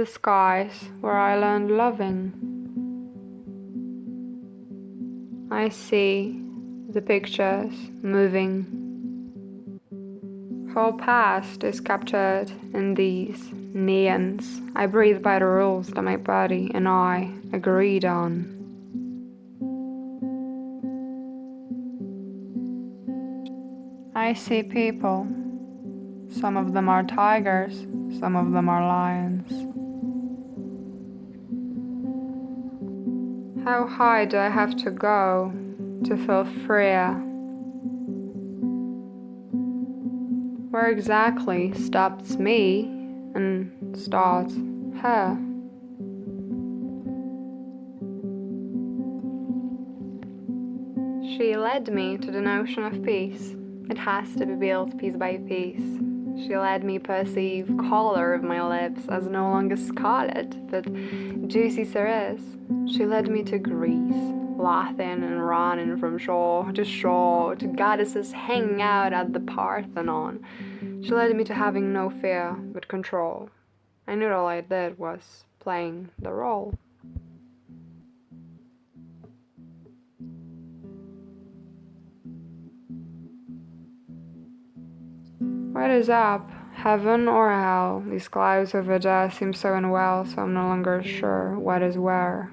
the skies where I learned loving. I see the pictures moving. Whole past is captured in these neons. I breathe by the rules that my body and I agreed on. I see people. Some of them are tigers, some of them are lions. How high do I have to go to feel freer? Where exactly stops me and starts her? She led me to the notion of peace. It has to be built piece by piece. She let me perceive color of my lips as no longer scarlet, but juicy cerise. She led me to Greece, laughing and running from shore to shore, to goddesses hanging out at the Parthenon. She led me to having no fear but control. I knew all I did was playing the role. What is up? Heaven or hell? These clouds over there seem so unwell, so I'm no longer sure what is where.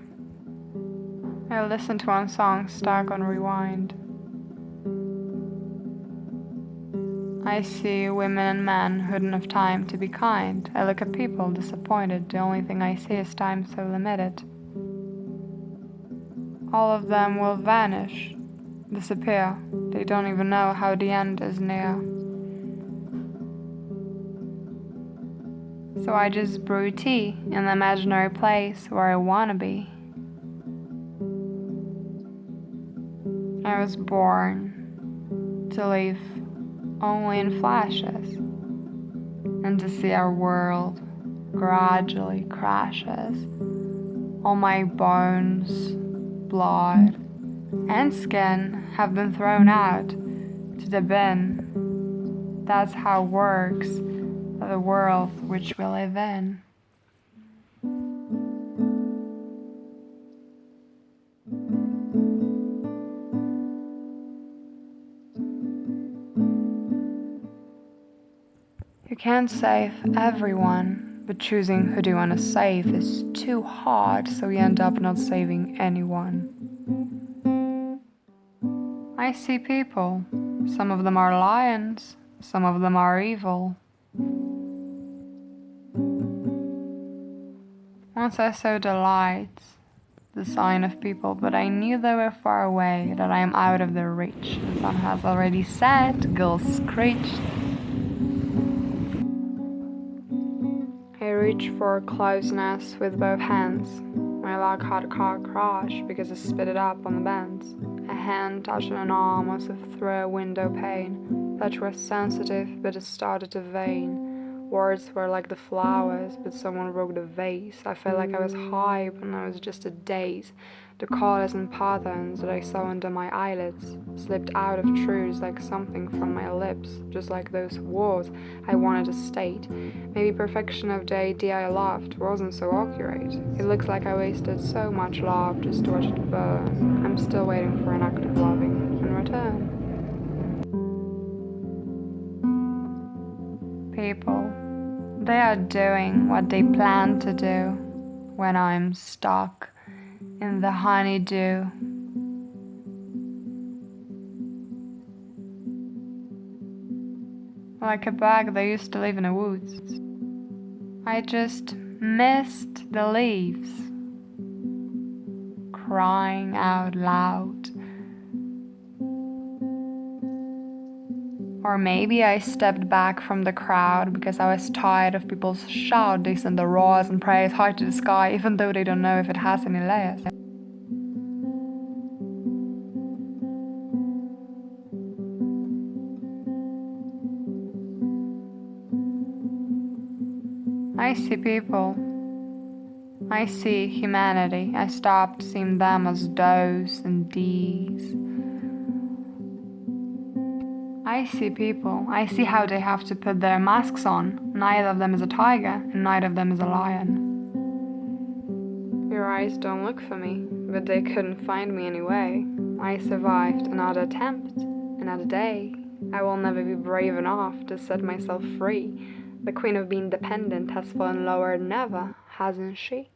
I listen to one song stuck on rewind. I see women and men who didn't have time to be kind. I look at people disappointed. The only thing I see is time so limited. All of them will vanish, disappear. They don't even know how the end is near. So I just brew tea in the imaginary place where I wanna be. I was born to live only in flashes and to see our world gradually crashes. All my bones, blood, and skin have been thrown out to the bin. That's how it works the world which we live in. You can't save everyone, but choosing who do you want to save is too hard, so you end up not saving anyone. I see people. Some of them are lions, some of them are evil. Once I saw the lights, the sign of people, but I knew they were far away, that I am out of their reach. The sun has already set, gulls screeched. I reached for closeness with both hands. My leg had a car crash because I spit it up on the bends. A hand touched an arm as if through a window pane. That was sensitive, but it started to vein. Words were like the flowers, but someone broke the vase. I felt like I was high when I was just a daze. The colors and patterns that I saw under my eyelids slipped out of truths like something from my lips, just like those words I wanted to state. Maybe perfection of the idea I loved wasn't so accurate. It looks like I wasted so much love just to watch it burn. I'm still waiting for an act of loving in return. People. They are doing what they plan to do when I'm stuck in the honeydew. Like a bug that used to live in the woods. I just missed the leaves, crying out loud. Or maybe I stepped back from the crowd because I was tired of people's shouts and the roars and praise high to the sky, even though they don't know if it has any layers. I see people. I see humanity. I stopped seeing them as those and these. I see people. I see how they have to put their masks on. Neither of them is a tiger, and neither of them is a lion. Your eyes don't look for me, but they couldn't find me anyway. I survived another attempt, another day. I will never be brave enough to set myself free. The queen of being dependent has fallen lower than ever, hasn't she?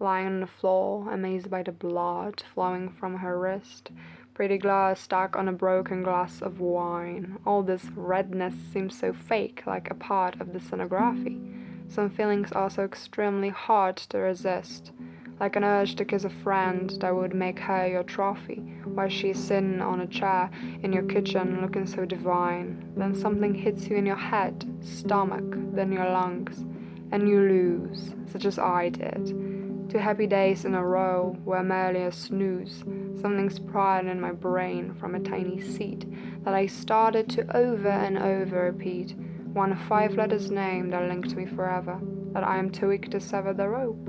Lying on the floor, amazed by the blood flowing from her wrist, pretty glass stuck on a broken glass of wine. All this redness seems so fake, like a part of the scenography. Some feelings are so extremely hard to resist, like an urge to kiss a friend that would make her your trophy, while she's sitting on a chair in your kitchen looking so divine. Then something hits you in your head, stomach, then your lungs, and you lose, such as I did. Two happy days in a row were merely a snooze. Something sprouted in my brain from a tiny seed that I started to over and over repeat. One five letters name that linked me forever, that I am too weak to sever the rope.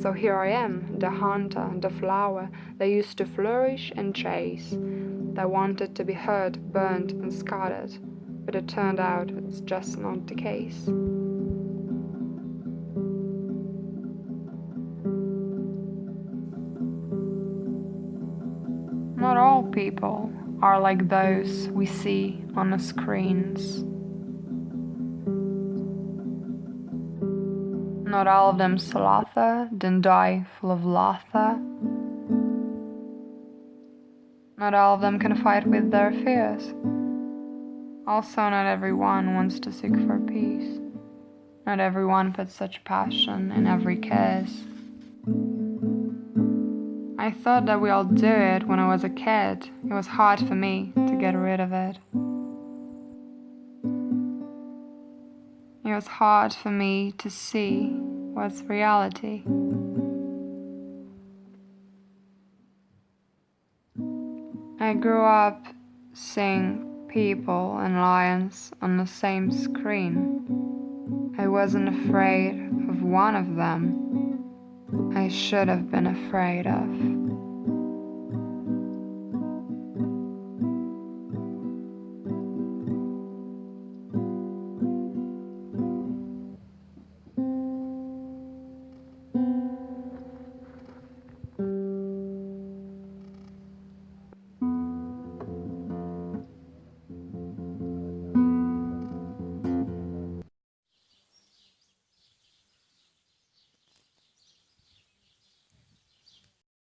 So here I am, the hunter, and the flower that used to flourish and chase, that wanted to be hurt, burnt, and scarred. But it turned out it's just not the case. People are like those we see on the screens. Not all of them then die full of laughter. Not all of them can fight with their fears. Also, not everyone wants to seek for peace. Not everyone puts such passion in every kiss. I thought that we all do it when I was a kid. It was hard for me to get rid of it. It was hard for me to see what's reality. I grew up seeing people and lions on the same screen. I wasn't afraid of one of them I should have been afraid of.